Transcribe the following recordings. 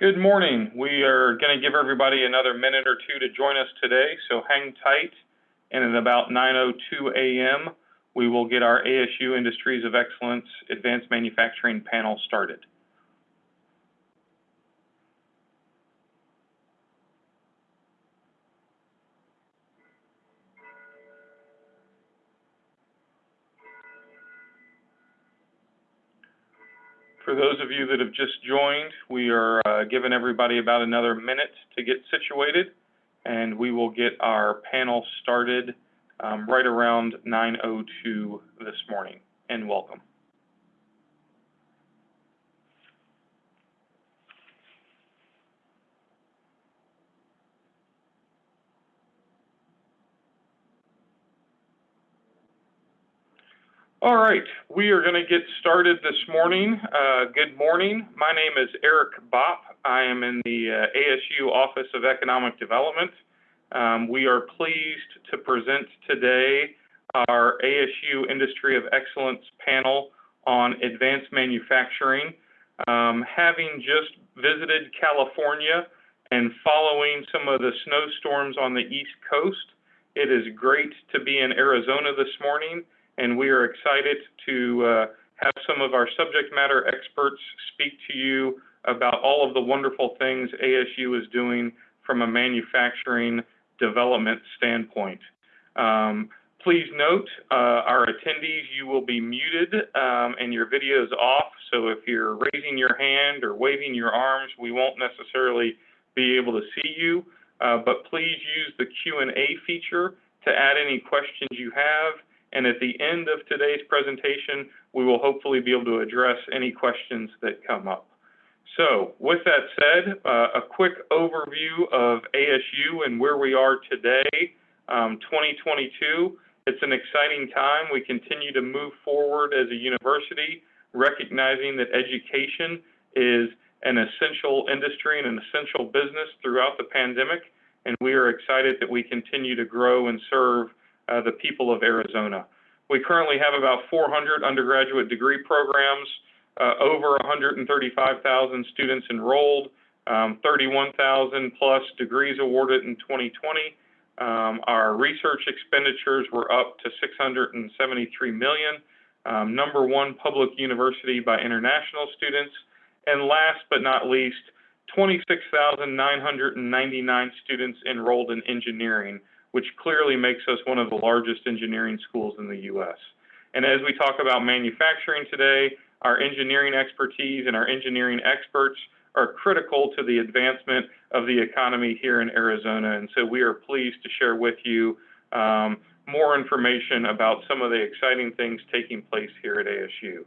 Good morning. We are going to give everybody another minute or two to join us today, so hang tight. And at about 9.02 a.m., we will get our ASU Industries of Excellence Advanced Manufacturing panel started. For those of you that have just joined, we are uh, giving everybody about another minute to get situated, and we will get our panel started um, right around 9.02 this morning. And welcome. All right, we are going to get started this morning. Uh, good morning. My name is Eric Bopp. I am in the uh, ASU Office of Economic Development. Um, we are pleased to present today our ASU Industry of Excellence panel on advanced manufacturing. Um, having just visited California and following some of the snowstorms on the East Coast, it is great to be in Arizona this morning and we are excited to uh, have some of our subject matter experts speak to you about all of the wonderful things ASU is doing from a manufacturing development standpoint. Um, please note, uh, our attendees, you will be muted um, and your video is off. So if you're raising your hand or waving your arms, we won't necessarily be able to see you. Uh, but please use the Q&A feature to add any questions you have. And at the end of today's presentation, we will hopefully be able to address any questions that come up. So with that said, uh, a quick overview of ASU and where we are today, um, 2022. It's an exciting time. We continue to move forward as a university, recognizing that education is an essential industry and an essential business throughout the pandemic. And we are excited that we continue to grow and serve uh, the people of Arizona. We currently have about 400 undergraduate degree programs, uh, over 135,000 students enrolled, um, 31,000 plus degrees awarded in 2020. Um, our research expenditures were up to 673 million, um, number one public university by international students, and last but not least, 26,999 students enrolled in engineering, which clearly makes us one of the largest engineering schools in the U.S. And as we talk about manufacturing today, our engineering expertise and our engineering experts are critical to the advancement of the economy here in Arizona. And so we are pleased to share with you um, more information about some of the exciting things taking place here at ASU.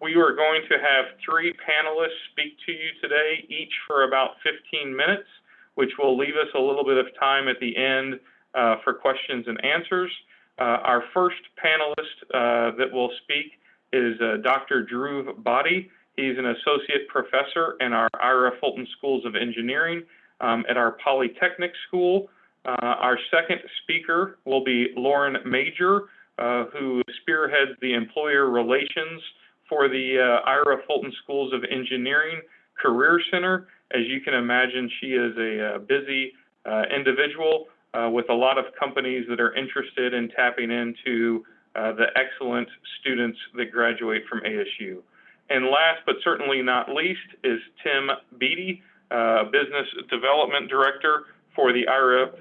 We are going to have three panelists speak to you today, each for about 15 minutes which will leave us a little bit of time at the end uh, for questions and answers. Uh, our first panelist uh, that will speak is uh, Dr. Dhruv Bhate. He's an associate professor in our Ira Fulton Schools of Engineering um, at our Polytechnic School. Uh, our second speaker will be Lauren Major, uh, who spearheads the employer relations for the Ira Fulton Schools of Engineering Career Center. As you can imagine, she is a, uh, busy uh, individual uh, with a lot of companies that are interested in tapping into the excellent students that graduate from ASU. And last but certainly not least is Tim Beatty, uh, Business Development Director for the Ira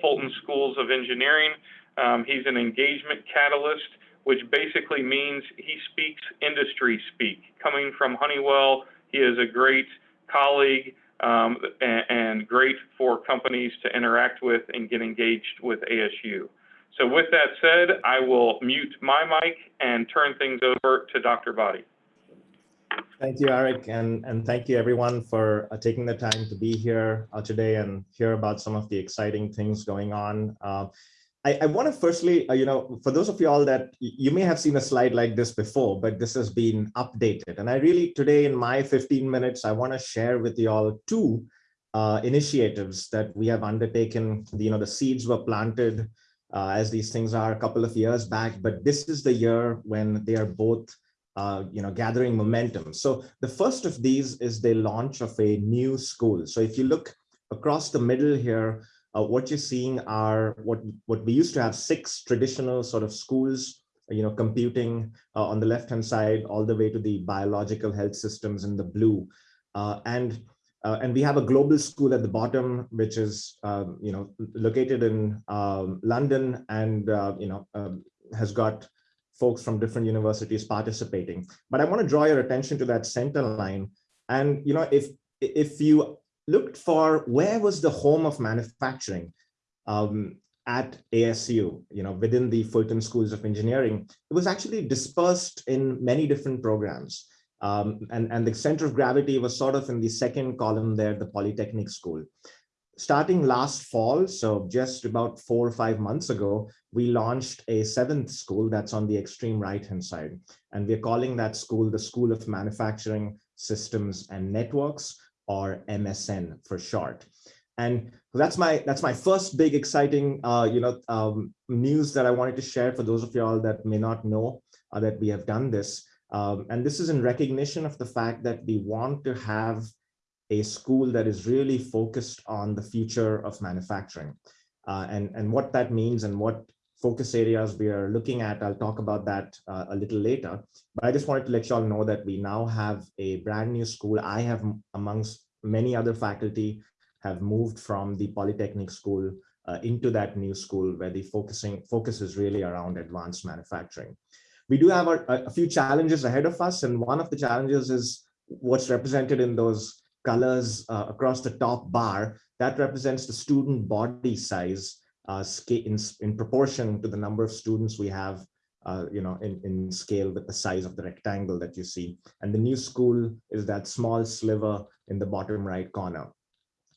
Fulton Schools of Engineering. Um, he's an engagement catalyst, which basically means he speaks industry speak. Coming from Honeywell, he is a great colleague, um, and, and, great for companies to interact with and get engaged with ASU. So with that said, I will mute my mic and turn things over to Dr. Bhate. Thank you, Eric, and, and thank you everyone for uh, taking the time to be here uh, today and hear about some of the exciting things going on. Uh, I, I want to firstly, uh, you know, for those of you all that you may have seen a slide like this before, but this has been updated. And I really, today in my 15 minutes, I want to share with you all two uh, initiatives that we have undertaken. You know, the seeds were planted uh, as these things are a couple of years back, but this is the year when they are both uh, you know, gathering momentum. So the first of these is the launch of a new school. So if you look across the middle here, uh, what you're seeing are what, what we used to have six traditional sort of schools, you know, computing uh, on the left-hand side, all the way to the biological health systems in the blue. Uh, and uh, and we have a global school at the bottom, which is, um, you know, located in um, London and, uh, you know, um, has got folks from different universities participating. But I want to draw your attention to that center line. And, you know, if, if you looked for where was the home of manufacturing um, at ASU, you know, within the Fulton Schools of Engineering, it was actually dispersed in many different programs. Um, and, and the center of gravity was sort of in the second column there, the Polytechnic School. Starting last fall, so just about four or five months ago, we launched a seventh school that's on the extreme right-hand side. And we're calling that school the School of Manufacturing Systems and Networks, or MSN for short. And that's my that's my first big exciting uh, you know um, news that I wanted to share for those of y'all that may not know uh, that we have done this. Um, and this is in recognition of the fact that we want to have a school that is really focused on the future of manufacturing. Uh, and, and what that means and what focus areas we are looking at, I'll talk about that uh, a little later. But I just wanted to let you all know that we now have a brand new school. I have, amongst many other faculty, have moved from the Polytechnic School uh, into that new school where the focusing focus is really around advanced manufacturing we do have a, few challenges ahead of us. And one of the challenges is what's represented in those colors uh, across the top bar. That represents the student body size uh, in, in proportion to the number of students we have uh, you know, in, in scale with the size of the rectangle that you see. And the new school is that small sliver in the bottom right corner.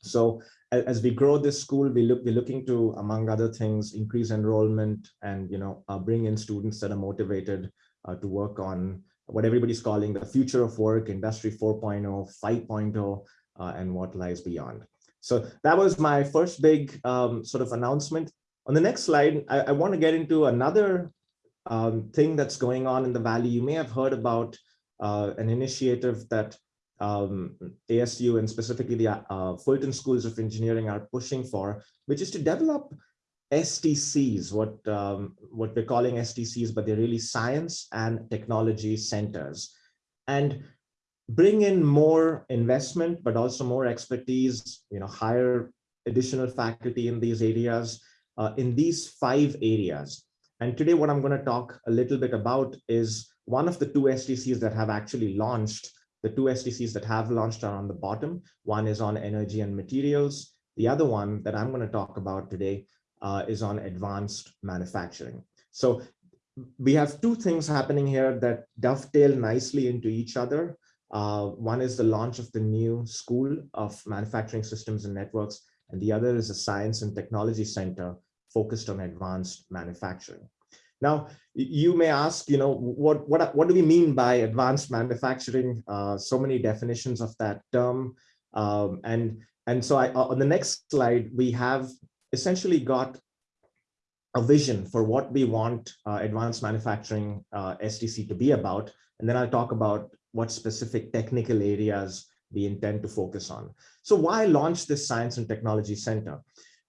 So as we grow this school, we look, we're looking to, among other things, increase enrollment and, you know, uh, bring in students that are motivated uh, to work on what everybody's calling the future of work, industry 4.0, 5.0, uh, and what lies beyond. So that was my first big um, sort of announcement. On the next slide, I, I want to get into another um, thing that's going on in the Valley. You may have heard about uh, an initiative that um, ASU and specifically the uh, Fulton Schools of Engineering are pushing for, which is to develop STCs, what, um, what we're calling STCs, but they're really science and technology centers. And bring in more investment, but also more expertise, you know, hire additional faculty in these areas, uh, in these five areas. And today what I'm going to talk a little bit about is one of the two STCs that have actually launched the two STCs that have launched are on the bottom. One is on energy and materials. The other one that I'm going to talk about today uh, is on advanced manufacturing. So we have two things happening here that dovetail nicely into each other. Uh, one is the launch of the new School of Manufacturing Systems and Networks, and the other is a Science and Technology Center focused on advanced manufacturing. Now, you may ask, you know, what, what, what do we mean by advanced manufacturing? Uh, so many definitions of that term. Um, and, and so I, on the next slide, we have essentially got a vision for what we want uh, advanced manufacturing uh, STC to be about. And then I'll talk about what specific technical areas we intend to focus on. So why launch this Science and Technology Center?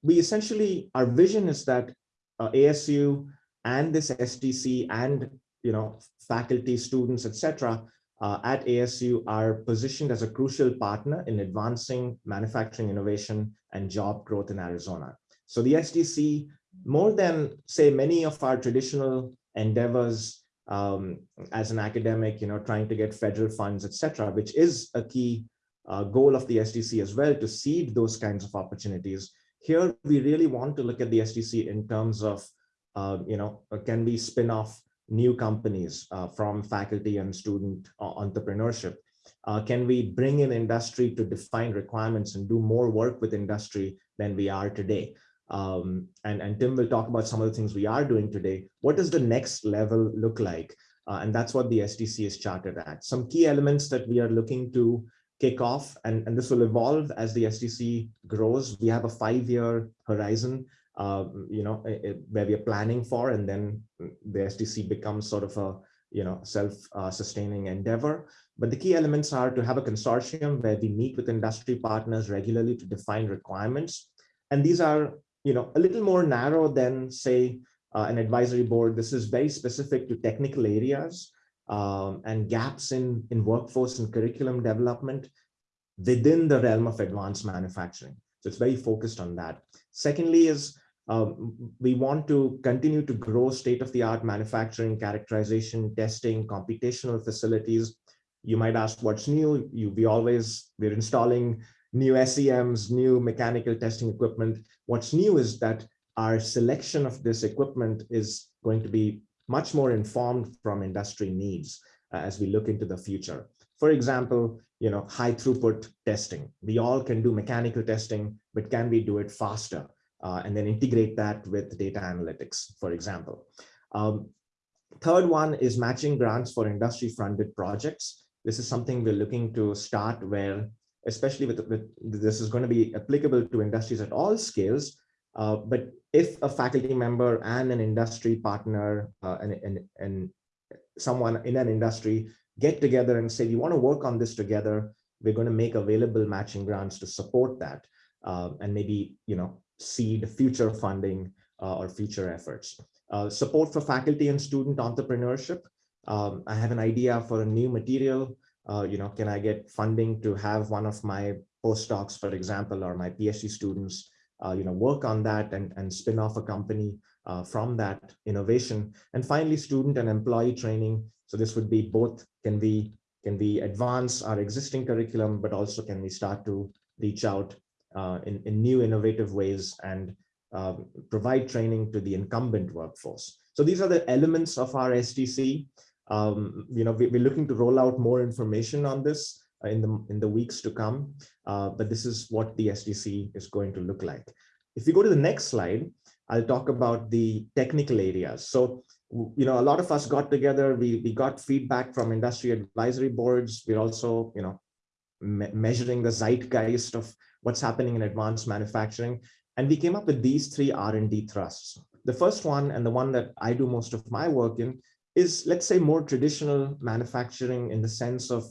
We essentially, our vision is that uh, ASU and this STC and you know faculty, students, etc. Uh, at ASU are positioned as a crucial partner in advancing manufacturing innovation and job growth in Arizona. So the STC, more than say many of our traditional endeavors um, as an academic, you know, trying to get federal funds, etc., which is a key uh, goal of the STC as well to seed those kinds of opportunities. Here, we really want to look at the STC in terms of uh, you know, uh, can we spin off new companies uh, from faculty and student entrepreneurship? can we bring in industry to define requirements and do more work with industry than we are today? Um, and, and Tim will talk about some of the things we are doing today. What does the next level look like? Uh, and that's what the STC is chartered at. Some key elements that we are looking to kick off, and, and this will evolve as the STC grows. We have a five-year horizon uh, you know, it, where we are planning for, and then the STC becomes sort of a, you know, self-sustaining endeavor. But the key elements are to have a consortium where we meet with industry partners regularly to define requirements. And these are, you know, a little more narrow than say uh, an advisory board. This is very specific to technical areas um, and gaps in, in workforce and curriculum development within the realm of advanced manufacturing. So it's very focused on that. Secondly is um, we want to continue to grow state-of-the-art manufacturing, characterization, testing, computational facilities. You might ask what's new. You, we always, we're installing new SEMs, new mechanical testing equipment. What's new is that our selection of this equipment is going to be much more informed from industry needs uh, as we look into the future. For example, you know, high throughput testing. We all can do mechanical testing, but can we do it faster? Uh, and then integrate that with data analytics, for example. Um, third one is matching grants for industry funded projects. This is something we're looking to start where, especially with, with this is going to be applicable to industries at all scales, uh, but if a faculty member and an industry partner uh, and, and, and someone in an industry get together and say, we want to work on this together, we're going to make available matching grants to support that uh, and maybe, you know, seed future funding uh, or future efforts. Uh, support for faculty and student entrepreneurship. Um, I have an idea for a new material. Uh, you know, can I get funding to have one of my postdocs, for example, or my PhD students uh, you know, work on that and, and spin off a company uh, from that innovation. And finally, student and employee training. So this would be both, can we, can we advance our existing curriculum, but also can we start to reach out uh, in, in new innovative ways and um, provide training to the incumbent workforce. So these are the elements of our STC. Um, you know, we, we're looking to roll out more information on this uh, in the in the weeks to come. Uh, but this is what the STC is going to look like. If we go to the next slide, I'll talk about the technical areas. So, you know, a lot of us got together, we, we got feedback from industry advisory boards. We're also, you know, me measuring the zeitgeist of what's happening in advanced manufacturing. And we came up with these three R&D thrusts. The first one, and the one that I do most of my work in, is let's say more traditional manufacturing in the sense of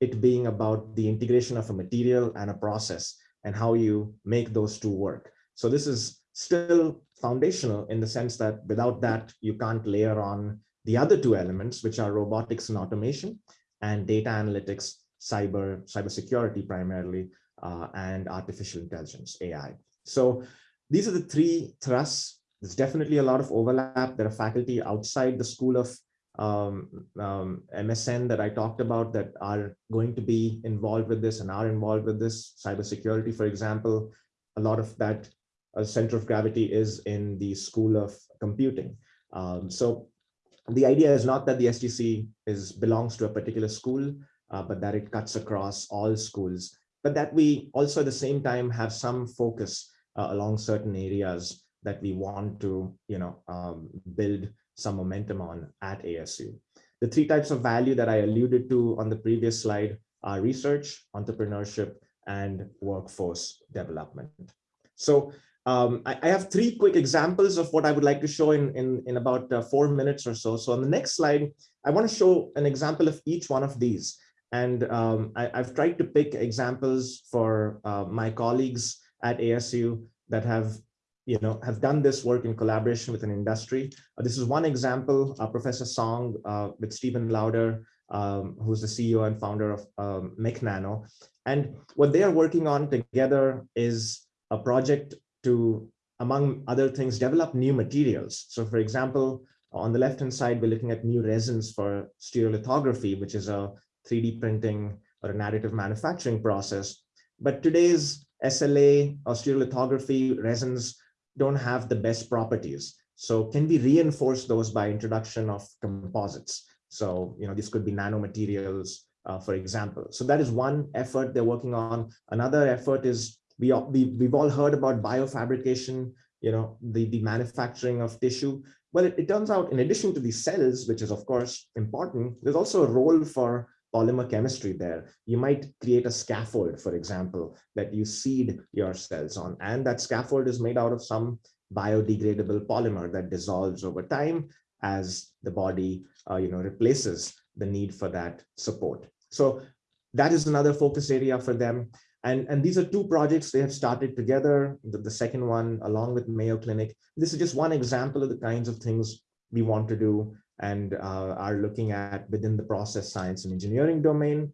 it being about the integration of a material and a process and how you make those two work. So this is still foundational in the sense that without that, you can't layer on the other two elements, which are robotics and automation and data analytics, cyber, cybersecurity primarily, uh, and artificial intelligence, AI. So these are the three thrusts. There's definitely a lot of overlap. There are faculty outside the School of um, um, MSN that I talked about that are going to be involved with this and are involved with this cybersecurity, for example, a lot of that uh, center of gravity is in the school of computing. Um, so the idea is not that the STC is belongs to a particular school, uh, but that it cuts across all schools, but that we also at the same time have some focus uh, along certain areas that we want to, you know, um, build some momentum on at ASU. The three types of value that I alluded to on the previous slide are research, entrepreneurship, and workforce development. So um, I, I, have three quick examples of what I would like to show in, in, in about uh, four minutes or so. So on the next slide, I want to show an example of each one of these. And um, I, have tried to pick examples for uh, my colleagues at ASU that have you know, have done this work in collaboration with an industry. Uh, this is one example, uh, Professor Song uh, with Stephen Lauder, um, who's the CEO and founder of um, MechNano. And what they are working on together is a project to, among other things, develop new materials. So for example, on the left-hand side, we're looking at new resins for stereolithography, which is a 3D printing or a additive manufacturing process. But today's SLA or stereolithography resins don't have the best properties. So can we reinforce those by introduction of composites? So, you know, this could be nanomaterials, uh, for example. So that is one effort they're working on. Another effort is we, we, we've all heard about biofabrication, you know, the, the manufacturing of tissue. Well, it, it turns out in addition to the cells, which is of course important, there's also a role for polymer chemistry there. You might create a scaffold, for example, that you seed your cells on. And that scaffold is made out of some biodegradable polymer that dissolves over time. as the body, uh, you know, replaces the need for that support. So that is another focus area for them. And, and these are two projects they have started together, the, the second one along with Mayo Clinic. This is just one example of the kinds of things we want to do and uh, are looking at within the process science and engineering domain.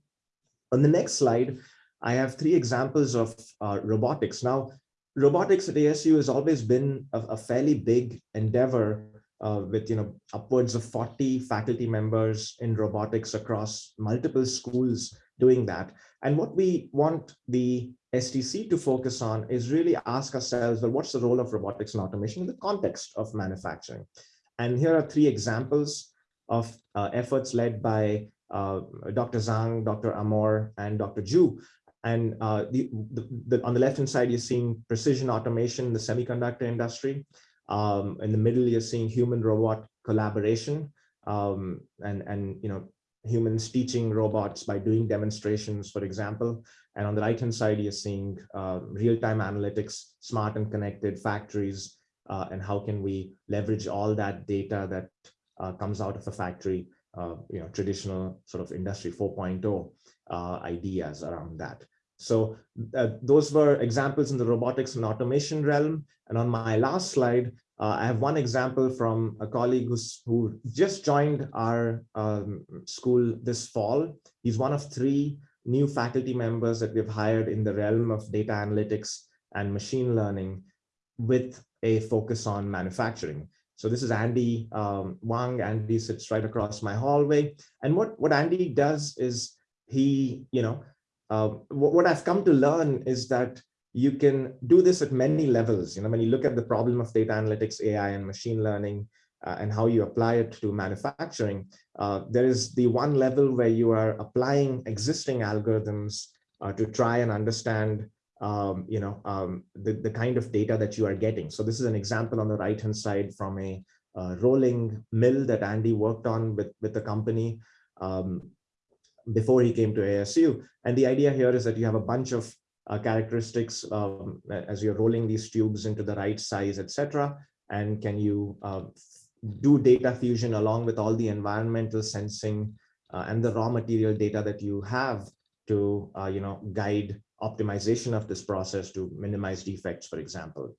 On the next slide, I have three examples of uh, robotics. Now, robotics at ASU has always been a, a fairly big endeavor uh, with you know upwards of 40 faculty members in robotics across multiple schools doing that. And what we want the STC to focus on is really ask ourselves, well, what's the role of robotics and automation in the context of manufacturing? And here are three examples of uh, efforts led by uh, Dr. Zhang, Dr. Amor, and Dr. Zhu. And uh, the, the, the, on the left-hand side, you're seeing precision automation in the semiconductor industry. Um, in the middle, you're seeing human-robot collaboration um, and, and you know humans teaching robots by doing demonstrations, for example. And on the right-hand side, you're seeing uh, real-time analytics, smart and connected factories, uh, and how can we leverage all that data that uh, comes out of a factory, uh, you know, traditional sort of industry 4.0 uh, ideas around that. So uh, those were examples in the robotics and automation realm. And on my last slide, uh, I have one example from a colleague who's, who just joined our um, school this fall. He's one of three new faculty members that we've hired in the realm of data analytics and machine learning with a focus on manufacturing. So this is Andy um, Wang. Andy sits right across my hallway. And what, what Andy does is he, you know, uh, what, I've come to learn is that you can do this at many levels. You know, when you look at the problem of data analytics, AI and machine learning, uh, and how you apply it to manufacturing, uh, there is the one level where you are applying existing algorithms uh, to try and understand um, you know, um, the, the kind of data that you are getting. So this is an example on the right-hand side from a uh, rolling mill that Andy worked on with, with the company um, before he came to ASU. And the idea here is that you have a bunch of uh, characteristics um, as you're rolling these tubes into the right size, etc. And can you uh, do data fusion along with all the environmental sensing uh, and the raw material data that you have to, uh, you know, guide optimization of this process to minimize defects, for example.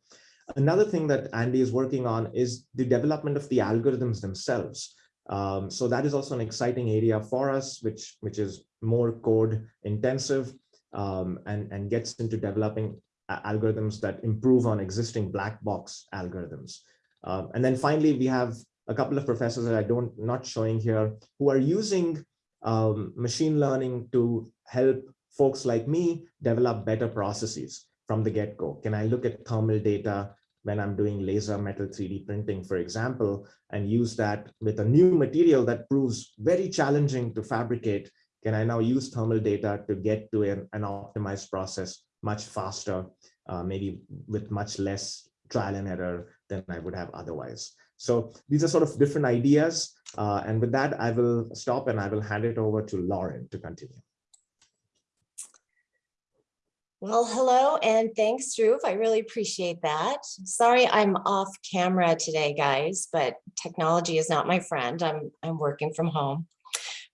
Another thing that Andy is working on is the development of the algorithms themselves. Um, so that is also an exciting area for us, which, which is more code intensive um, and, and gets into developing algorithms that improve on existing black box algorithms. Uh, and then finally, we have a couple of professors that I don't not showing here who are using um, machine learning to help folks like me develop better processes from the get-go. Can I look at thermal data when I'm doing laser metal 3D printing, for example, and use that with a new material that proves very challenging to fabricate can I now use thermal data to get to an, an optimized process much faster, uh, maybe with much less trial and error than I would have otherwise. So these are sort of different ideas. Uh, and with that, I will stop and I will hand it over to Lauren to continue. Well, hello and thanks, Dhruv. I really appreciate that. Sorry, I'm off camera today, guys, but technology is not my friend. I'm, I'm working from home.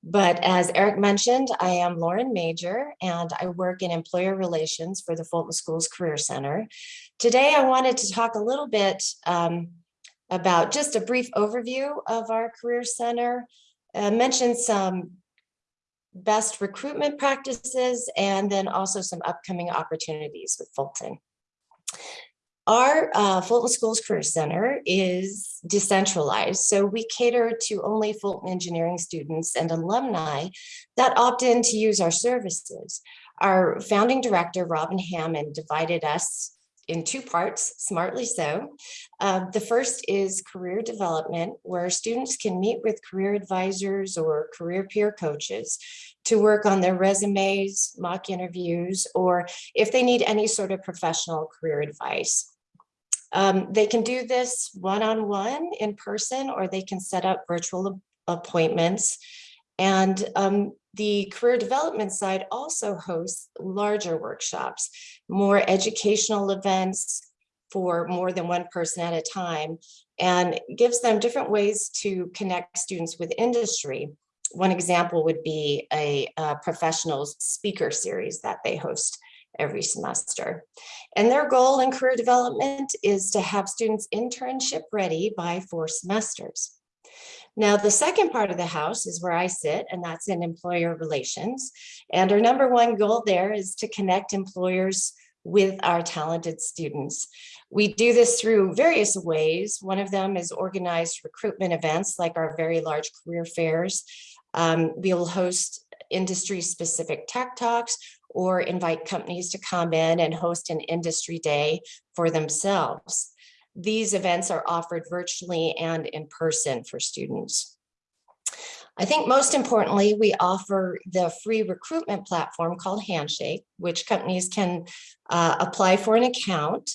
But as Eric mentioned, I am Lauren Major and I work in employer relations for the Fulton Schools Career Center. Today, I wanted to talk a little bit um, about just a brief overview of our Career Center, uh, mention some best recruitment practices, and then also some upcoming opportunities with Fulton. Our uh, Fulton Schools Career Center is decentralized, so we cater to only Fulton engineering students and alumni that opt in to use our services. Our founding director, Robin Hammond, divided us in two parts, smartly so. Uh, the first is career development, where students can meet with career advisors or career peer coaches to work on their resumes, mock interviews, or if they need any sort of professional career advice. Um, they can do this one-on-one -on -one in person, or they can set up virtual appointments. And um, the career development side also hosts larger workshops, more educational events, for more than one person at a time and gives them different ways to connect students with industry. One example would be a, uh professionals speaker series that they host every semester. And their goal in career development is to have students internship ready by four semesters. Now, the second part of the house is where I sit, and that's in employer relations. And our number one goal there is to connect employers with our talented students. We do this through various ways. One of them is organized recruitment events like our very large career fairs. Um, we will host industry specific tech talks or invite companies to come in and host an industry day for themselves. These events are offered virtually and in person for students. I think most importantly, we offer the free recruitment platform called Handshake, which companies can uh, apply for an account.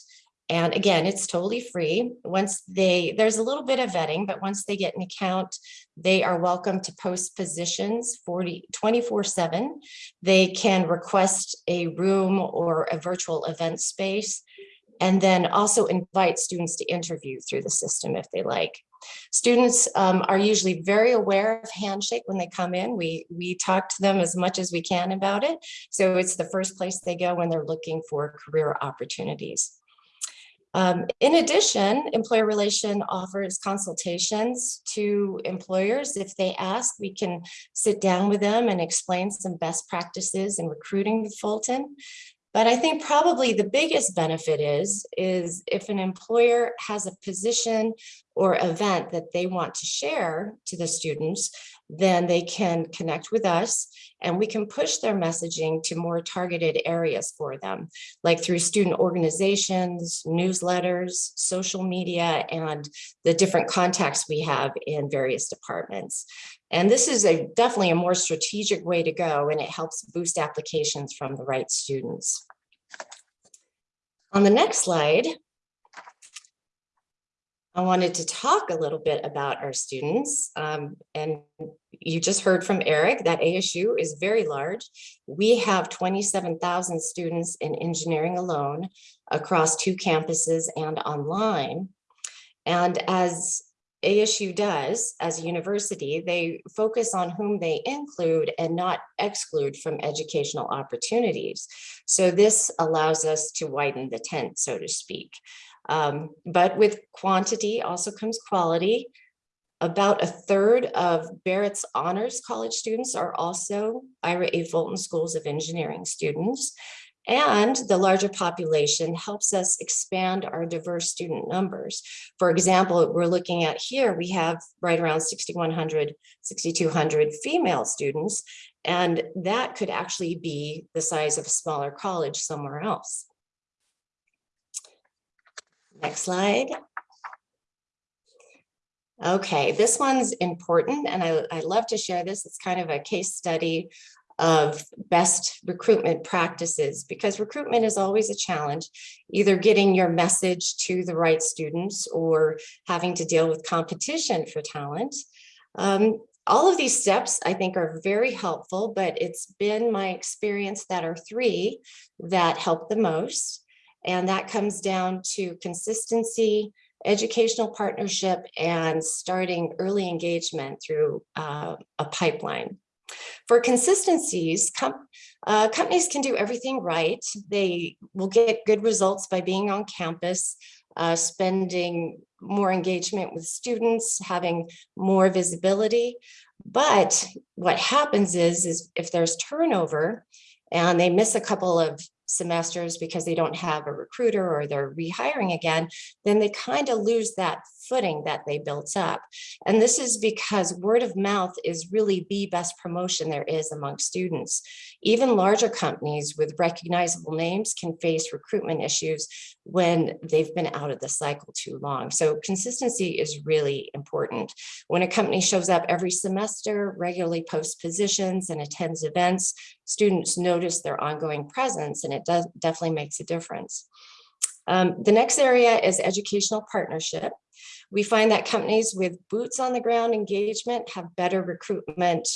And again, it's totally free. Once they, there's a little bit of vetting, but once they get an account, they are welcome to post positions 40, 24 seven. They can request a room or a virtual event space and then also invite students to interview through the system if they like. Students um, are usually very aware of Handshake when they come in. We, we talk to them as much as we can about it. So it's the first place they go when they're looking for career opportunities. Um, in addition, employer relation offers consultations to employers. If they ask, we can sit down with them and explain some best practices in recruiting Fulton. But I think probably the biggest benefit is, is if an employer has a position or event that they want to share to the students, then they can connect with us and we can push their messaging to more targeted areas for them, like through student organizations, newsletters, social media, and the different contacts we have in various departments. And this is a definitely a more strategic way to go and it helps boost applications from the right students. On the next slide, I wanted to talk a little bit about our students. Um, and you just heard from Eric that ASU is very large. We have 27,000 students in engineering alone across two campuses and online. And as ASU does as a university, they focus on whom they include and not exclude from educational opportunities. So this allows us to widen the tent, so to speak. Um, but with quantity also comes quality. About a third of Barrett's Honors College students are also Ira A. Fulton Schools of Engineering students. And the larger population helps us expand our diverse student numbers. For example, we're looking at here, we have right around 6,100, 6,200 female students, and that could actually be the size of a smaller college somewhere else. Next slide. Okay, this one's important and I, I love to share this. It's kind of a case study of best recruitment practices because recruitment is always a challenge, either getting your message to the right students or having to deal with competition for talent. Um, all of these steps I think are very helpful, but it's been my experience that are three that help the most. And that comes down to consistency, educational partnership, and starting early engagement through uh, a pipeline. For consistencies, com uh, companies can do everything right. They will get good results by being on campus, uh, spending more engagement with students, having more visibility. But what happens is, is if there's turnover and they miss a couple of semesters because they don't have a recruiter or they're rehiring again, then they kind of lose that footing that they built up. And this is because word of mouth is really the best promotion there is among students. Even larger companies with recognizable names can face recruitment issues when they've been out of the cycle too long. So consistency is really important. When a company shows up every semester, regularly posts positions and attends events, students notice their ongoing presence and it does definitely makes a difference. Um, the next area is educational partnership. We find that companies with boots on the ground engagement have better recruitment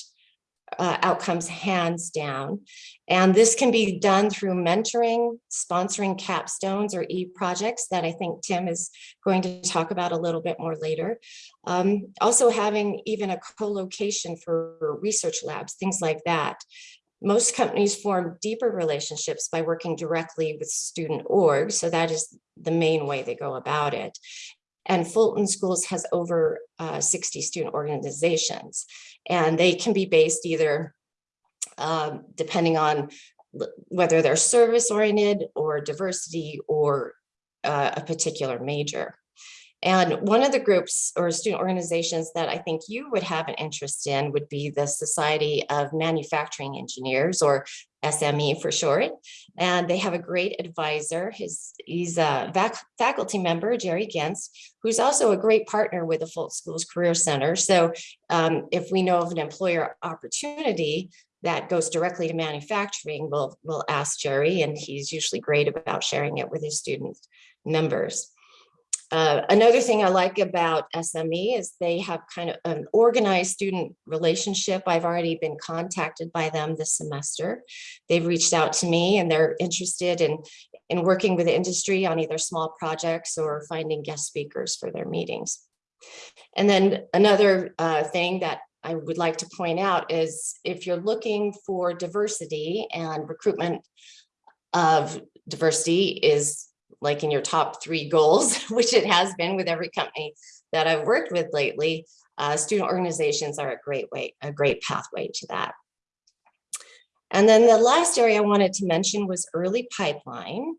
uh, outcomes hands down. And this can be done through mentoring, sponsoring capstones or e-projects that I think Tim is going to talk about a little bit more later. Um, also having even a co-location for research labs, things like that. Most companies form deeper relationships by working directly with student orgs. So that is the main way they go about it. And Fulton Schools has over uh, 60 student organizations, and they can be based either um, depending on whether they're service oriented or diversity or uh, a particular major. And one of the groups or student organizations that I think you would have an interest in would be the Society of Manufacturing Engineers or SME for short. And they have a great advisor. His, he's a faculty member, Jerry Gintz, who's also a great partner with the Fulton Schools Career Center. So um, if we know of an employer opportunity that goes directly to manufacturing, we'll, we'll ask Jerry and he's usually great about sharing it with his student members. Uh, another thing I like about SME is they have kind of an organized student relationship. I've already been contacted by them this semester. They've reached out to me and they're interested in, in working with the industry on either small projects or finding guest speakers for their meetings. And then another uh, thing that I would like to point out is if you're looking for diversity and recruitment of diversity is like in your top three goals, which it has been with every company that I've worked with lately, uh, student organizations are a great way, a great pathway to that. And then the last area I wanted to mention was early pipeline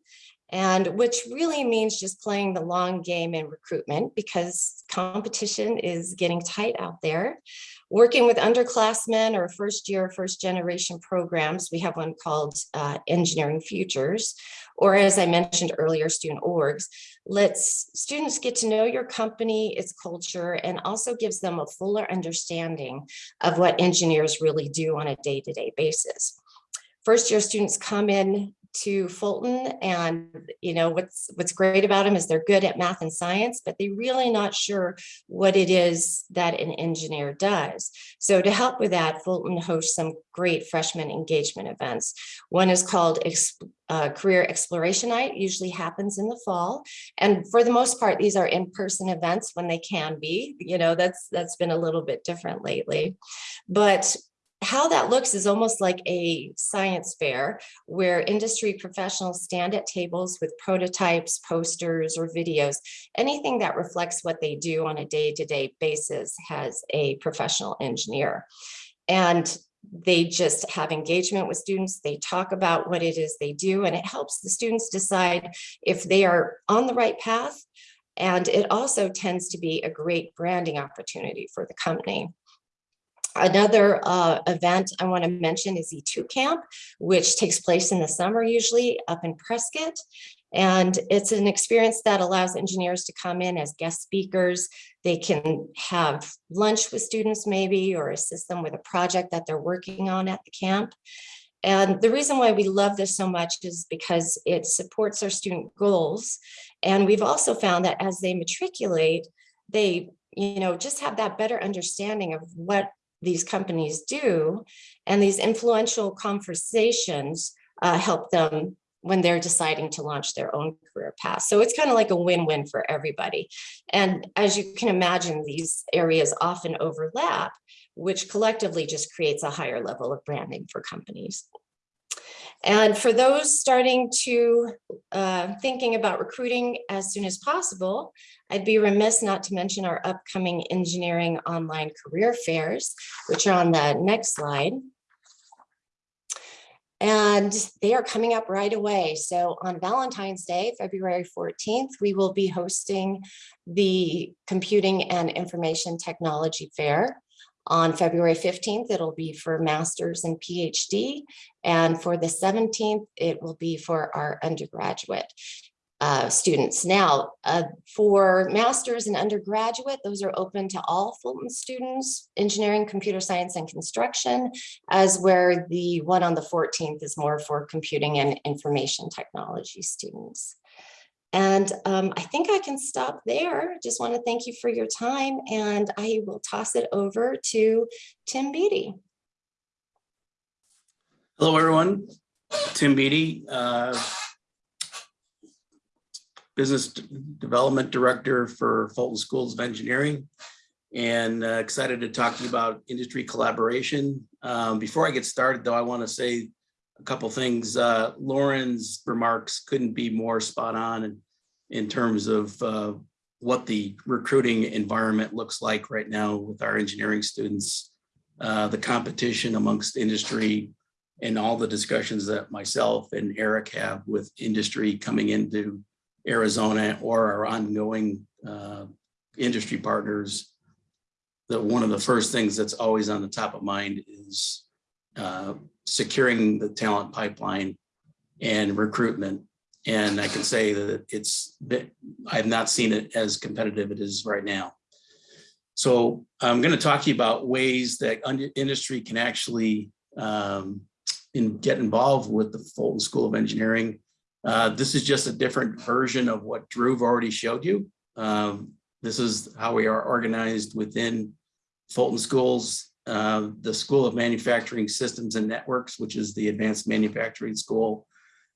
and which really means just playing the long game in recruitment because competition is getting tight out there. Working with underclassmen or first year, first generation programs, we have one called uh, Engineering Futures, or as I mentioned earlier, student orgs, lets students get to know your company, its culture, and also gives them a fuller understanding of what engineers really do on a day-to-day -day basis. First year students come in to Fulton and you know what's what's great about them is they're good at math and science but they're really not sure what it is that an engineer does. So to help with that Fulton hosts some great freshman engagement events. One is called uh, career exploration night usually happens in the fall and for the most part these are in-person events when they can be you know that's that's been a little bit different lately. But how that looks is almost like a science fair where industry professionals stand at tables with prototypes, posters, or videos. Anything that reflects what they do on a day-to-day -day basis has a professional engineer. And they just have engagement with students. They talk about what it is they do, and it helps the students decide if they are on the right path. And it also tends to be a great branding opportunity for the company. Another uh, event I want to mention is E2 Camp, which takes place in the summer usually up in Prescott. And it's an experience that allows engineers to come in as guest speakers. They can have lunch with students maybe or assist them with a project that they're working on at the camp. And the reason why we love this so much is because it supports our student goals. And we've also found that as they matriculate, they you know, just have that better understanding of what these companies do. And these influential conversations uh, help them when they're deciding to launch their own career path. So it's kind of like a win-win for everybody. And as you can imagine, these areas often overlap, which collectively just creates a higher level of branding for companies. And for those starting to uh, thinking about recruiting as soon as possible, I'd be remiss not to mention our upcoming engineering online career fairs, which are on the next slide. And they are coming up right away. So on Valentine's Day, February 14th, we will be hosting the Computing and Information Technology Fair. On February 15th, it'll be for master's and PhD. And for the 17th, it will be for our undergraduate uh, students. Now, uh, for master's and undergraduate, those are open to all Fulton students, engineering, computer science, and construction, as where the one on the 14th is more for computing and information technology students. And um, I think I can stop there. Just want to thank you for your time and I will toss it over to Tim Beatty. Hello, everyone. Tim Beatty, uh, Business Development Director for Fulton Schools of Engineering. And uh, excited to talk to you about industry collaboration. Um, Before I get started, though, I want to say a couple things. Uh, Lauren's remarks couldn't be more spot on in, in terms of uh, what the recruiting environment looks like right now with our engineering students. Uh, The competition amongst industry and all the discussions that myself and Eric have with industry coming into Arizona or our ongoing uh, industry partners, that one of the first things that's always on the top of mind is uh, securing the talent pipeline and recruitment. And I can say that it's, I have not seen it as competitive as it is right now. So I'm going to talk to you about ways that industry can actually um, and get involved with the Fulton School of Engineering. Uh, This is just a different version of what Drew already showed you. Um, This is how we are organized within Fulton Schools. The School of Manufacturing Systems and Networks, which is the Advanced Manufacturing School,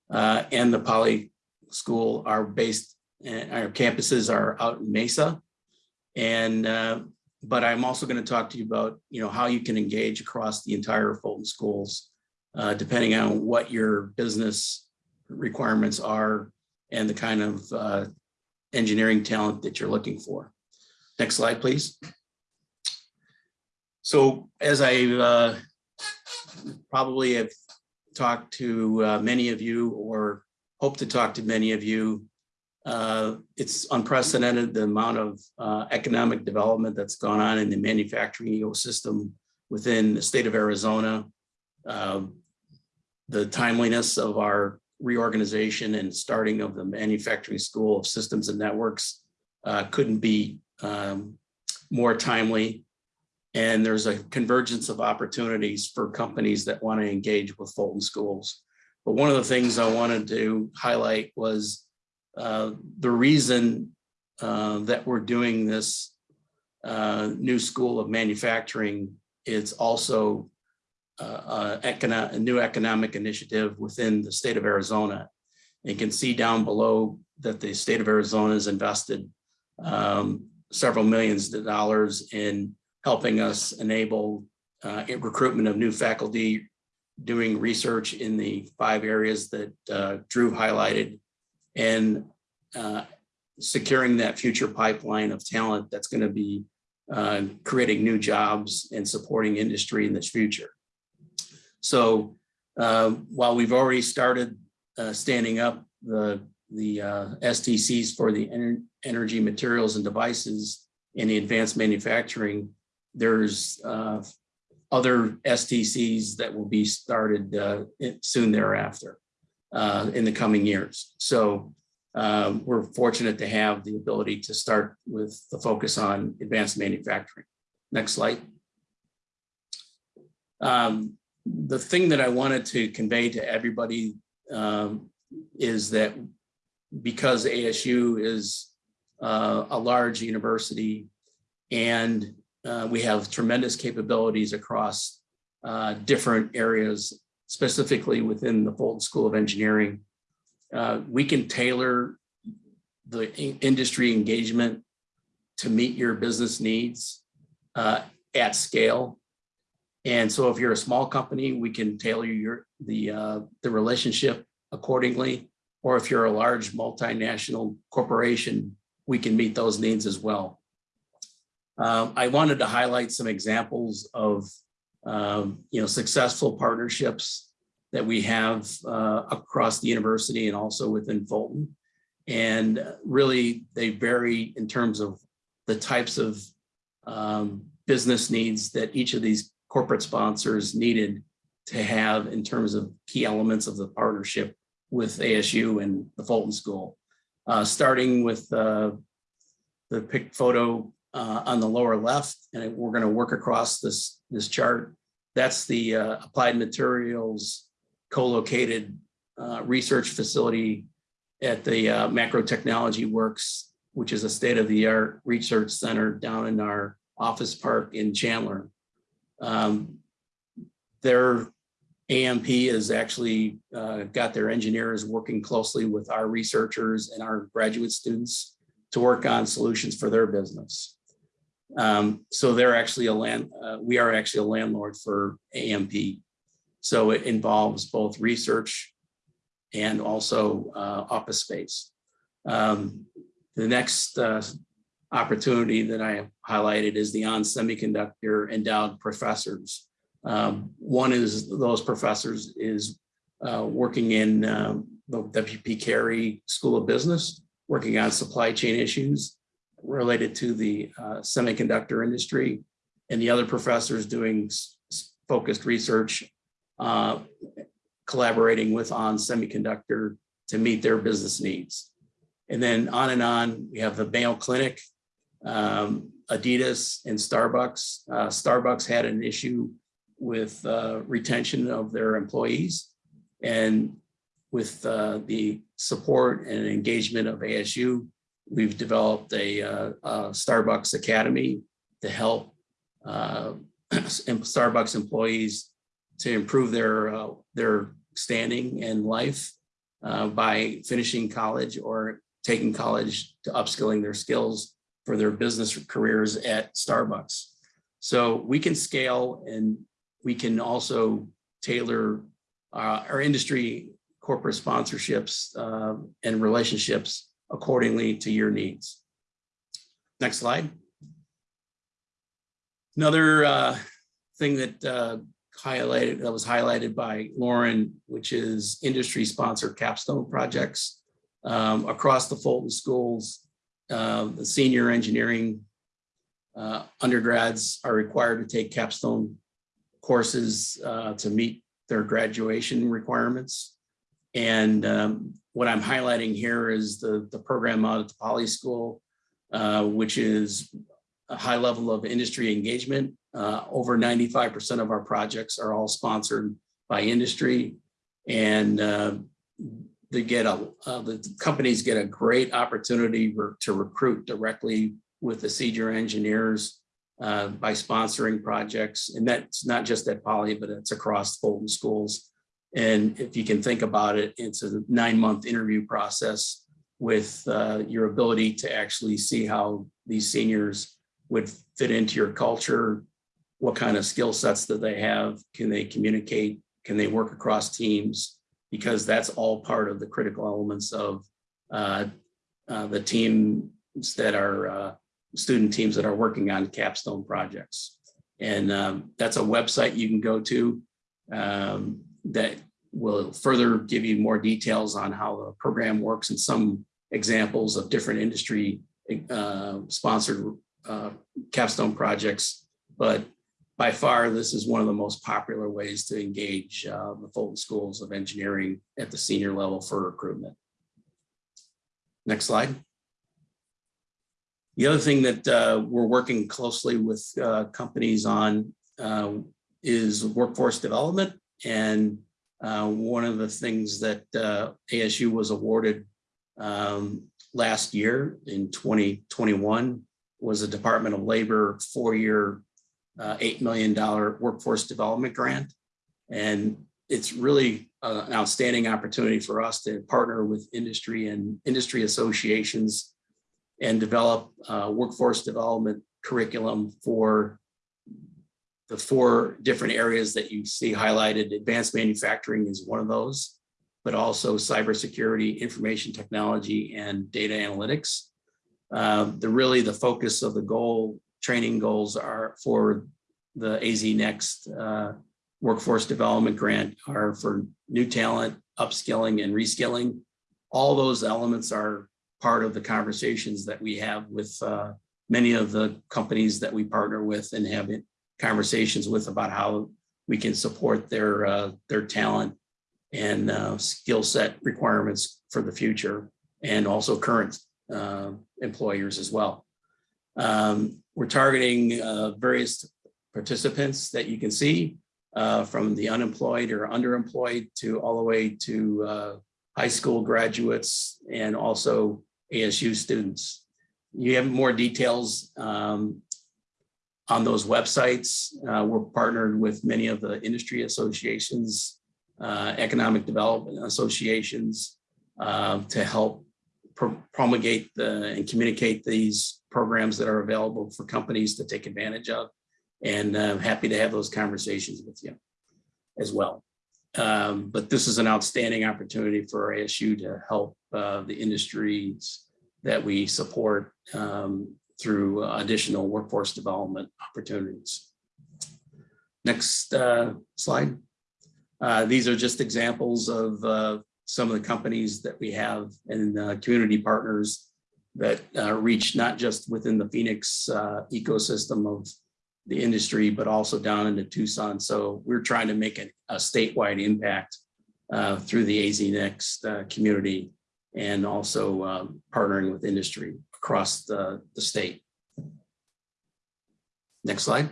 uh, and the Poly School are based, our campuses are out in Mesa. And, uh, but I'm also going to talk to you about, you know, how you can engage across the entire Fulton Schools uh, depending on what your business requirements are and the kind of uh, engineering talent that you're looking for. Next slide, please. So as I uh, probably have talked to uh, many of you or hope to talk to many of you, uh, it's unprecedented the amount of uh, economic development that's gone on in the manufacturing ecosystem within the state of Arizona. Um, the timeliness of our reorganization and starting of the Manufacturing School of Systems and Networks uh, couldn't be um, more timely. And there's a convergence of opportunities for companies that want to engage with Fulton Schools. But one of the things I wanted to highlight was uh, the reason uh, that we're doing this uh, new school of manufacturing is also uh, economic, a new economic initiative within the state of Arizona. You can see down below that the state of Arizona has invested um, several millions of dollars in helping us enable uh, recruitment of new faculty, doing research in the five areas that uh, Drew highlighted, and uh, securing that future pipeline of talent that's going to be uh, creating new jobs and supporting industry in this future. So uh, while we've already started standing up the, the uh, STCs for the ener- energy materials and devices in the advanced manufacturing, there's uh, other STCs that will be started uh, soon thereafter uh, in the coming years. So um, we're fortunate to have the ability to start with the focus on advanced manufacturing. Next slide. Um, the thing that I wanted to convey to everybody um, is that because ASU is uh, a large university and uh, we have tremendous capabilities across uh, different areas, specifically within the Fulton School of Engineering, uh, we can tailor the in- industry engagement to meet your business needs uh, at scale. And so if you're a small company, we can tailor your, the, uh, the relationship accordingly. Or if you're a large multinational corporation, we can meet those needs as well. Um, I wanted to highlight some examples of, um, you know, successful partnerships that we have uh, across the university and also within Fulton. And really, they vary in terms of the types of um, business needs that each of these corporate sponsors needed to have in terms of key elements of the partnership with ASU and the Fulton School. Uh, starting with uh, the pic photo uh, on the lower left, and we're going to work across this, this chart. That's the uh, Applied Materials co-located uh, research facility at the uh, Macro Technology Works, which is a state-of-the-art research center down in our office park in Chandler. Um, Their AMP has actually uh, got their engineers working closely with our researchers and our graduate students to work on solutions for their business. Um, So they're actually a land, uh, we are actually a landlord for AMP. So it involves both research and also uh, office space. Um, The next uh, opportunity that I have highlighted is the ON Semiconductor endowed professors. Um, One is those professors is uh, working in um, the WP Carey School of Business, working on supply chain issues related to the uh, semiconductor industry. And the other professors doing focused research, uh, collaborating with ON Semiconductor to meet their business needs. And then on and on, we have the Mayo Clinic, um, Adidas and Starbucks. Uh, Starbucks had an issue with uh, retention of their employees. And with uh, the support and engagement of ASU, we've developed a, uh, a Starbucks Academy to help uh, Starbucks employees to improve their, uh, their standing in life uh, by finishing college or taking college to upskilling their skills for their business careers at Starbucks. So we can scale and we can also tailor uh, our industry corporate sponsorships uh, and relationships accordingly to your needs. Next slide. Another uh, thing that uh, highlighted, that was highlighted by Lauren, which is industry sponsored capstone projects um, across the Fulton schools. uh, The senior engineering uh, undergrads are required to take capstone courses uh, to meet their graduation requirements. And um, what I'm highlighting here is the, the program out at the Poly School, uh, which is a high level of industry engagement. Uh, Over 95% of our projects are all sponsored by industry. And uh, they get a, uh, the companies get a great opportunity to recruit directly with the senior engineers uh, by sponsoring projects. And that's not just at Poly, but it's across Fulton schools. And if you can think about it, it's a nine-month interview process with uh, your ability to actually see how these seniors would fit into your culture. What kind of skill sets that they have? Can they communicate? Can they work across teams? Because that's all part of the critical elements of uh, uh, the teams that are uh, student teams that are working on capstone projects. And um, that's a website you can go to um, that will further give you more details on how the program works and some examples of different industry uh, sponsored uh, capstone projects. But by far, this is one of the most popular ways to engage uh, the Fulton Schools of Engineering at the senior level for recruitment. Next slide. The other thing that uh, we're working closely with uh, companies on uh, is workforce development. And uh, one of the things that uh, ASU was awarded um, last year in 2021 was a Department of Labor four-year, uh, $8 million workforce development grant. And it's really uh, an outstanding opportunity for us to partner with industry and industry associations and develop uh, workforce development curriculum for the four different areas that you see highlighted. Advanced manufacturing is one of those, but also cybersecurity, information technology, and data analytics. Uh, the really the focus of the goal training goals are for the AZ Next uh, workforce development grant are for new talent, upskilling and reskilling. All those elements are part of the conversations that we have with uh, many of the companies that we partner with and have conversations with about how we can support their uh, their talent and uh, skill set requirements for the future and also current uh, employers as well. Um, we're targeting uh, various participants that you can see uh, from the unemployed or underemployed to all the way to uh, high school graduates and also ASU students. You have more details um, on those websites. Uh, We're partnered with many of the industry associations, uh, economic development associations uh, to help pro- promulgate the- and communicate these programs that are available for companies to take advantage of. And I'm happy to have those conversations with you as well. Um, But this is an outstanding opportunity for ASU to help uh, the industries that we support um, through additional workforce development opportunities. Next uh, slide. Uh, These are just examples of uh, some of the companies that we have and uh, community partners that uh, reach not just within the Phoenix uh, ecosystem of the industry, but also down into Tucson. So we're trying to make a a statewide impact uh, through the AZ Next uh, community and also partnering with industry across the, the state. Next slide.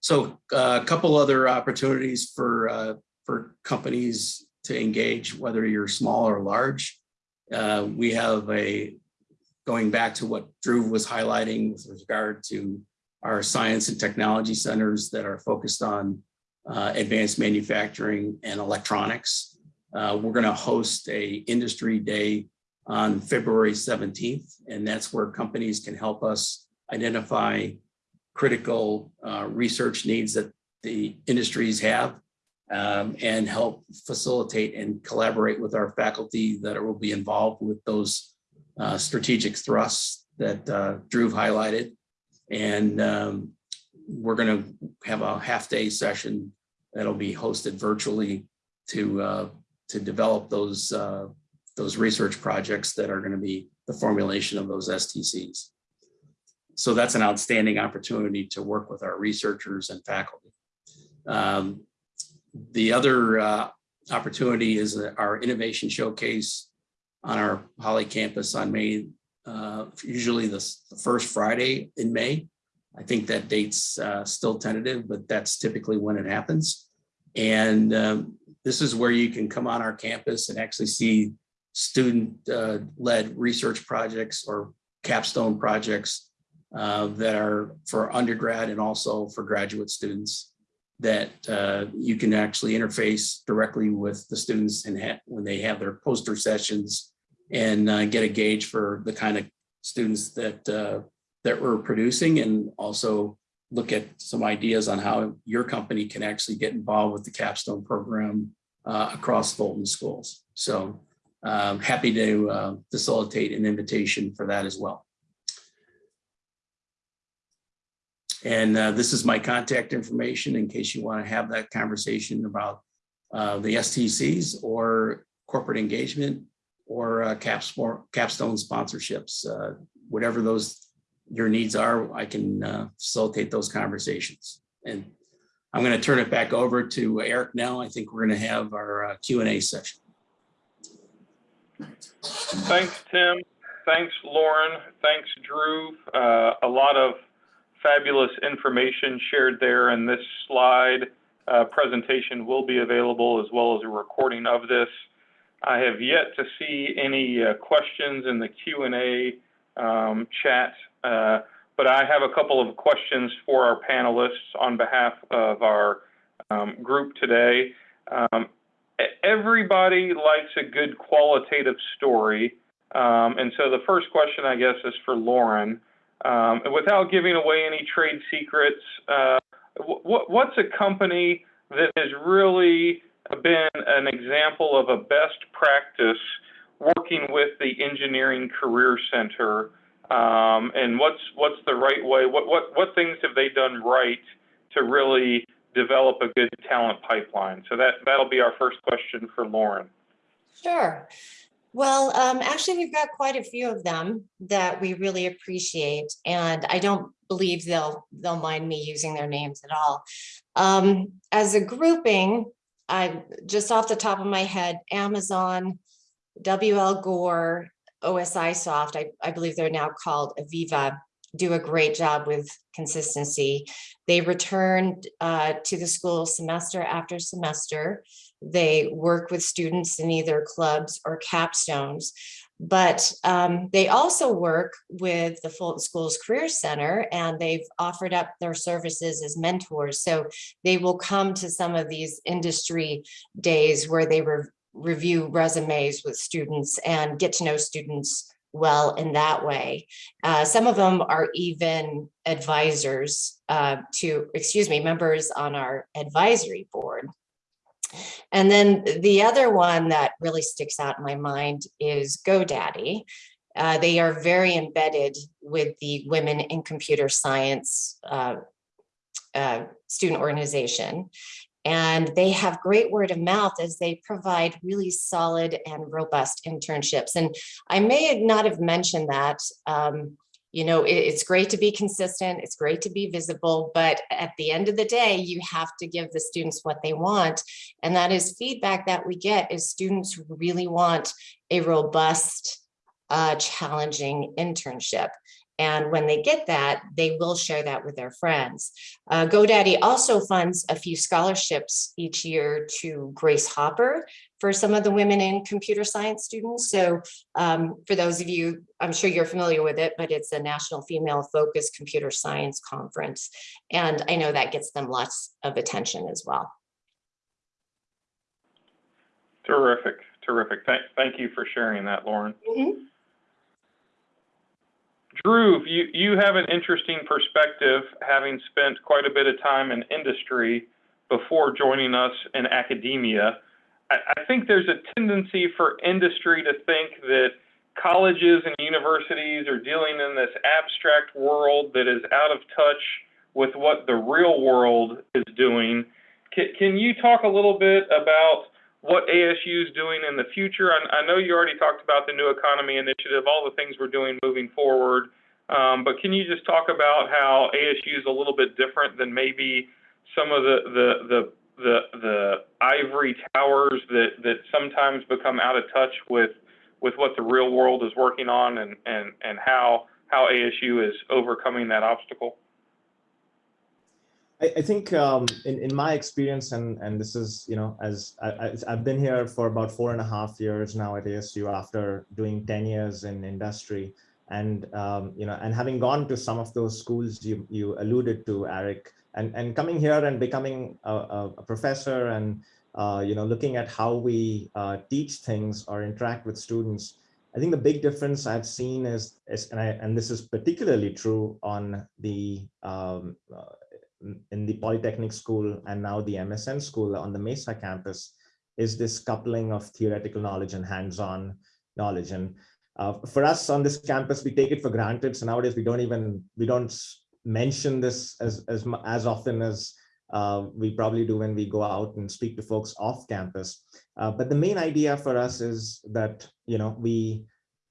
So uh, a couple other opportunities for, uh, for companies to engage, whether you're small or large. Uh, We have a, going back to what Drew was highlighting with regard to our science and technology centers that are focused on uh, advanced manufacturing and electronics. Uh, We're going to host a industry day on February 17th, and that's where companies can help us identify critical uh, research needs that the industries have um, and help facilitate and collaborate with our faculty that will be involved with those uh, strategic thrusts that uh, Drew highlighted. And um, we're going to have a half-day session that'll be hosted virtually to uh, to develop those uh, those research projects that are going to be the formulation of those STCs. So that's an outstanding opportunity to work with our researchers and faculty. Um, the other uh, opportunity is our innovation showcase on our Poly campus on May, uh, usually the, the first Friday in May. I think that date's uh, still tentative, but that's typically when it happens. And um, this is where you can come on our campus and actually see student-led research projects or capstone projects uh, that are for undergrad and also for graduate students that uh, you can actually interface directly with the students and when they have their poster sessions and uh, get a gauge for the kind of students that uh, that we're producing and also look at some ideas on how your company can actually get involved with the capstone program uh, across Fulton schools. So um, happy to uh, facilitate an invitation for that as well. And uh, this is my contact information in case you want to have that conversation about uh, the STCs or corporate engagement or uh, caps capstone sponsorships, uh, whatever those your needs are, I can uh, facilitate those conversations. And I'm going to turn it back over to Eric now. I think we're going to have our uh, Q and A session. Thanks, Tim. Thanks, Lauren. Thanks, Drew. Uh, a lot of fabulous information shared there, and this slide uh, presentation will be available as well as a recording of this. I have yet to see any uh, questions in the Q&A um, chat, uh, but I have a couple of questions for our panelists on behalf of our um, group today. Um, everybody likes a good qualitative story. Um, and so the first question, I guess, is for Lauren. Um, without giving away any trade secrets, uh, what, what's a company that has really been an example of a best practice working with the Engineering Career Center? Um, and what's what's the right way? What what what things have they done right to really develop a good talent pipeline? So that that'll be our first question for Lauren. Sure. Well, um, actually, we've got quite a few of them that we really appreciate, and I don't believe they'll they'll mind me using their names at all. Um, as a grouping, I just off the top of my head, Amazon, WL Gore, OSIsoft, I, I believe they're now called AVEVA, do a great job with consistency. They return uh, to the school semester after semester. They work with students in either clubs or capstones. But um, they also work with the Fulton Schools Career Center and they've offered up their services as mentors. So they will come to some of these industry days where they re- review resumes with students and get to know students well in that way. Uh, some of them are even advisors uh, to, excuse me, members on our advisory board. And then the other one that really sticks out in my mind is GoDaddy. Uh, they are very embedded with the Women in Computer Science uh, uh, student organization. And they have great word of mouth as they provide really solid and robust internships. And I may not have mentioned that. Um, you know, it- it's great to be consistent, it's great to be visible, but at the end of the day, you have to give the students what they want. And that is feedback that we get is students really want a robust, uh, challenging internship. And when they get that, they will share that with their friends. Uh, GoDaddy also funds a few scholarships each year to Grace Hopper for some of the women in computer science students. So um, for those of you, I'm sure you're familiar with it, but it's a national female focused computer science conference. And I know that gets them lots of attention as well. Terrific, terrific. Thank, thank you for sharing that, Lauren. Drew, you, you have an interesting perspective, having spent quite a bit of time in industry before joining us in academia. I, I think there's a tendency for industry to think that colleges and universities are dealing in this abstract world that is out of touch with what the real world is doing. Can, can you talk a little bit about what ASU is doing in the future. I, I know you already talked about the new economy initiative, all the things we're doing moving forward. Um, but can you just talk about how ASU is a little bit different than maybe some of the the the the, the ivory towers that that sometimes become out of touch with with what the real world is working on and and and how how ASU is overcoming that obstacle? I, I think um, in, in my experience, and, and this is, you know, as I, I've been here for about four and a half years now at ASU after doing 10 years in industry. And, um, you know, and having gone to some of those schools you, you alluded to, Eric, and, and coming here and becoming a, a, a professor and, uh, you know, looking at how we uh, teach things or interact with students, I think the big difference I've seen is, is and, I, and this is particularly true on the um, uh, in the Polytechnic School and now the MSN School on the Mesa campus is this coupling of theoretical knowledge and hands-on knowledge. And uh, for us on this campus, we take it for granted. So nowadays we don't even, we don't mention this as, as, as often as uh, we probably do when we go out and speak to folks off campus. Uh, but the main idea for us is that, you know, we,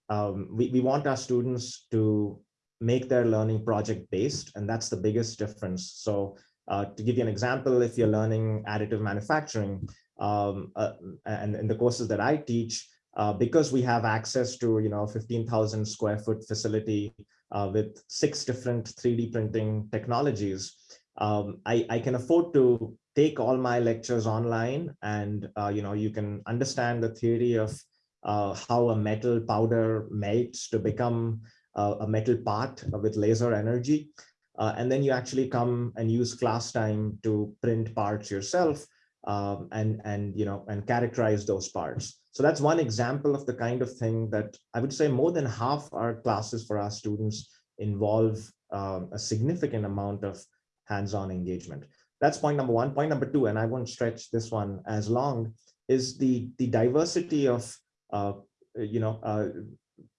um, we, we want our students to make their learning project based and that's the biggest difference. So uh, to give you an example if you're learning additive manufacturing um, uh, and in the courses that i teach uh, because we have access to you know 15,000 square foot facility uh, with six different 3d printing technologies um, I, I can afford to take all my lectures online and uh, you know you can understand the theory of uh, how a metal powder melts to become a metal part with laser energy. Uh, and then you actually come and use class time to print parts yourself um, and, and, you know, and characterize those parts. So that's one example of the kind of thing that I would say more than half our classes for our students involve um, a significant amount of hands-on engagement. That's point number one. Point number two, and I won't stretch this one as long, is the, the diversity of, uh, you know, uh,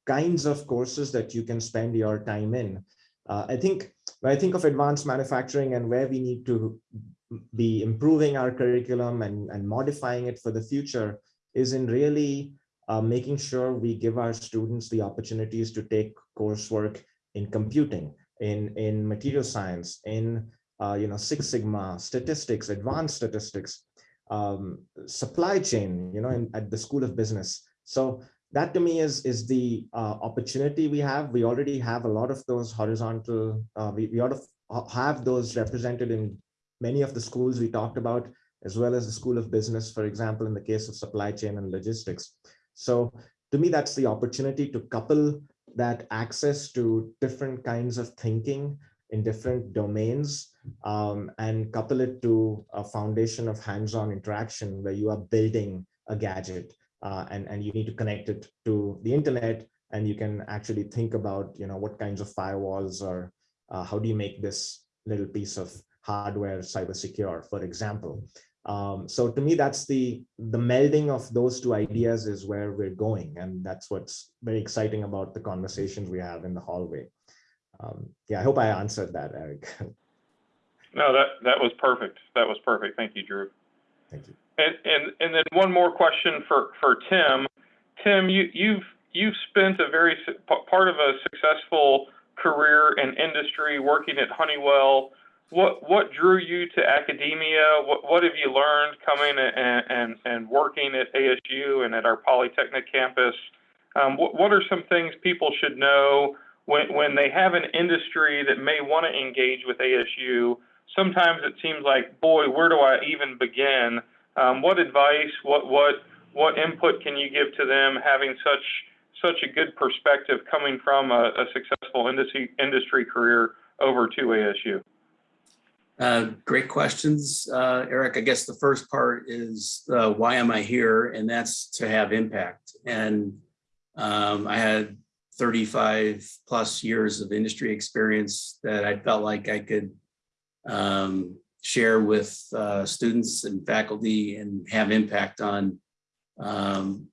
kinds of courses that you can spend your time in. Uh, I think when I think of advanced manufacturing and where we need to be improving our curriculum and, and modifying it for the future is in really uh, making sure we give our students the opportunities to take coursework in computing, in, in material science, in uh, you know, Six Sigma, statistics, advanced statistics, um, supply chain, you know, in, at the School of Business. So that to me is is the uh, opportunity we have. We already have a lot of those horizontal. Uh, we we ought to have those represented in many of the schools we talked about, as well as the School of Business, for example, in the case of supply chain and logistics. So to me, that's the opportunity to couple that access to different kinds of thinking in different domains um, and couple it to a foundation of hands-on interaction where you are building a gadget uh, and, and you need to connect it to the internet and you can actually think about, you know, what kinds of firewalls or uh, how do you make this little piece of hardware cyber secure, for example. Um, so to me, that's the the melding of those two ideas is where we're going, and that's what's very exciting about the conversations we have in the hallway. Um, yeah, I hope I answered that, Eric. No, that, that was perfect. That was perfect. Thank you, Drew. Thank you. And, and, and then one more question for, for Tim. Tim, you, you've, you've spent a very, part of a successful career in industry, working at Honeywell. What, what drew you to academia? What, what have you learned coming and, and, working at ASU and at our Polytechnic campus? Um, what, what are some things people should know when, when they have an industry that may want to engage with ASU? Sometimes it seems like, boy, where do I even begin? Um, what advice, what, what, what input can you give to them having such, such a good perspective coming from a, a successful industry, industry career over to ASU? Uh, Great questions, uh, Eric. I guess the first part is uh, why am I here? And that's to have impact. And um, I had 35 plus years of industry experience that I felt like I could um, share with uh, students and faculty and have impact on um,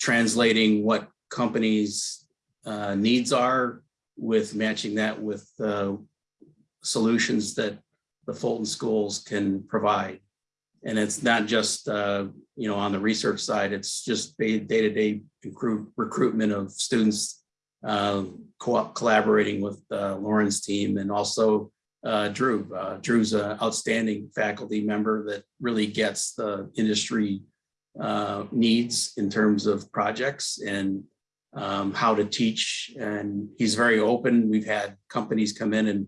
translating what companies' uh, needs are with matching that with uh, solutions that the Fulton schools can provide. And it's not just, uh, you know, on the research side, it's just day- day-to-day recruit- recruitment of students, uh, co- collaborating with uh, Lauren's team and also uh, Drew. Uh, Drew's an outstanding faculty member that really gets the industry uh, needs in terms of projects and um, how to teach. And he's very open. We've had companies come in and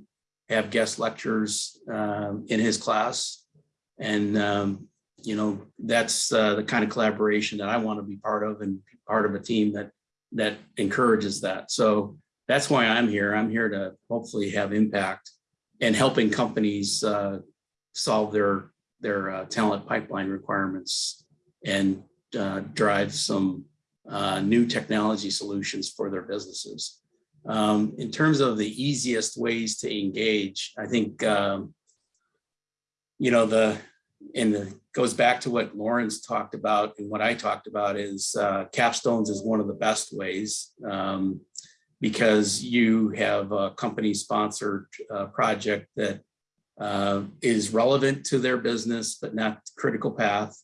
have guest lectures um, in his class. And, um, you know, that's uh, the kind of collaboration that I want to be part of and part of a team that that encourages that. So that's why I'm here. I'm here to hopefully have impact and helping companies uh, solve their their uh, talent pipeline requirements and uh, drive some uh, new technology solutions for their businesses. Um, in terms of the easiest ways to engage, I think, um, you know, the, and it goes back to what Lauren talked about and what I talked about is uh, capstones is one of the best ways um, because you have a company sponsored uh, project that uh, is relevant to their business, but not critical path.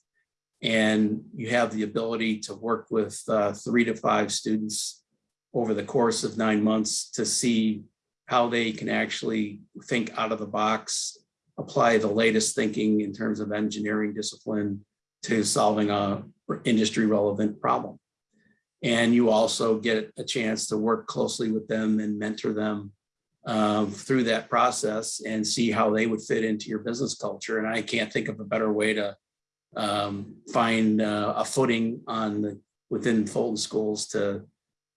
And you have the ability to work with uh, three to five students over the course of nine months to see how they can actually think out of the box, apply the latest thinking in terms of engineering discipline to solving a industry relevant problem. And you also get a chance to work closely with them and mentor them um, through that process and see how they would fit into your business culture. And I can't think of a better way to um, find uh, a footing on the within Fulton schools to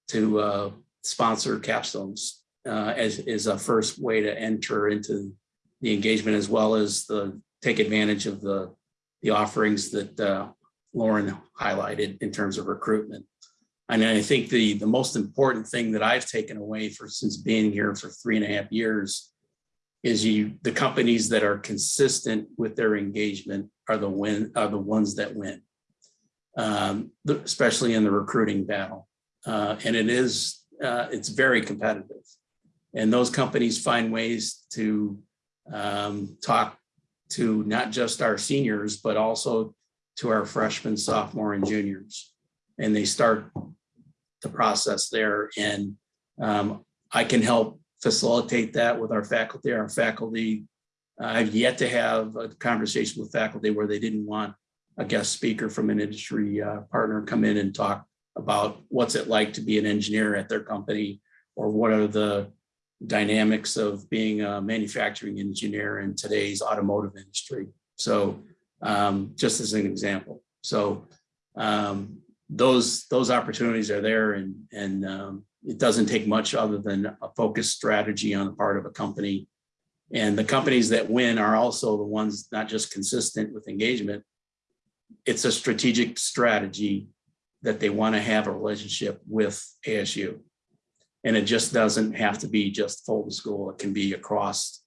to uh, sponsor capstones uh, as is a first way to enter into the engagement as well as the take advantage of the the offerings that uh, Lauren highlighted in terms of recruitment. And I think the the most important thing that I've taken away for since being here for three and a half years is you the companies that are consistent with their engagement are the win are the ones that win, um, especially in the recruiting battle. Uh, and it is uh, it's very competitive, and those companies find ways to um, talk to not just our seniors but also to our freshmen, sophomore, and juniors, and they start the process there. And um, I can help facilitate that with our faculty. Our faculty, I've yet to have a conversation with faculty where they didn't want a guest speaker from an industry uh, partner come in and talk about what's it like to be an engineer at their company or what are the dynamics of being a manufacturing engineer in today's automotive industry. So um, just as an example. So um, those, those opportunities are there and, and um, it doesn't take much other than a focused strategy on the part of a company. And the companies that win are also the ones not just consistent with engagement. It's a strategic strategy that they want to have a relationship with ASU. And it just doesn't have to be just Fulton School. It can be across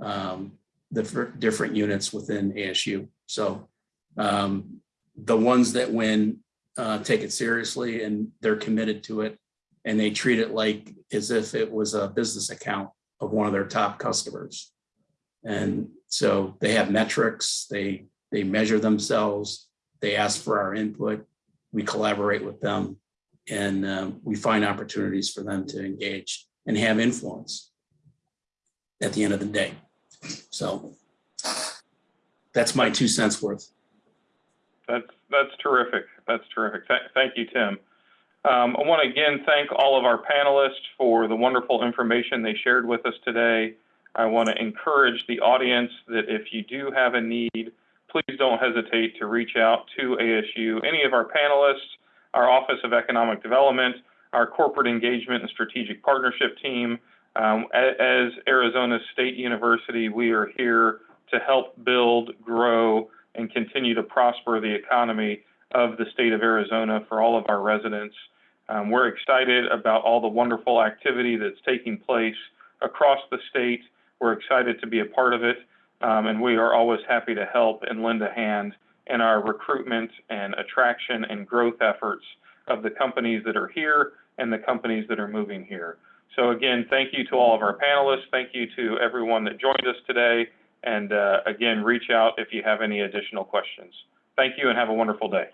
um, the different units within ASU. So um, the ones that win uh, take it seriously and they're committed to it. And they treat it like as if it was a business account of one of their top customers. And so they have metrics, they, they measure themselves, they ask for our input, we collaborate with them. And um, we find opportunities for them to engage and have influence at the end of the day. So that's my two cents worth. That's, that's terrific. That's terrific. Th- Thank you, Tim. Um, I want to again thank all of our panelists for the wonderful information they shared with us today. I want to encourage the audience that if you do have a need, please don't hesitate to reach out to ASU, any of our panelists, our Office of Economic Development, our Corporate Engagement and Strategic Partnership Team. Um, as Arizona State University, we are here to help build, grow, and continue to prosper the economy of the state of Arizona for all of our residents. Um, we're excited about all the wonderful activity that's taking place across the state. We're excited to be a part of it, um, and we are always happy to help and lend a hand in our recruitment and attraction and growth efforts of the companies that are here and the companies that are moving here. So again, thank you to all of our panelists. Thank you to everyone that joined us today. And uh, again, reach out if you have any additional questions. Thank you and have a wonderful day.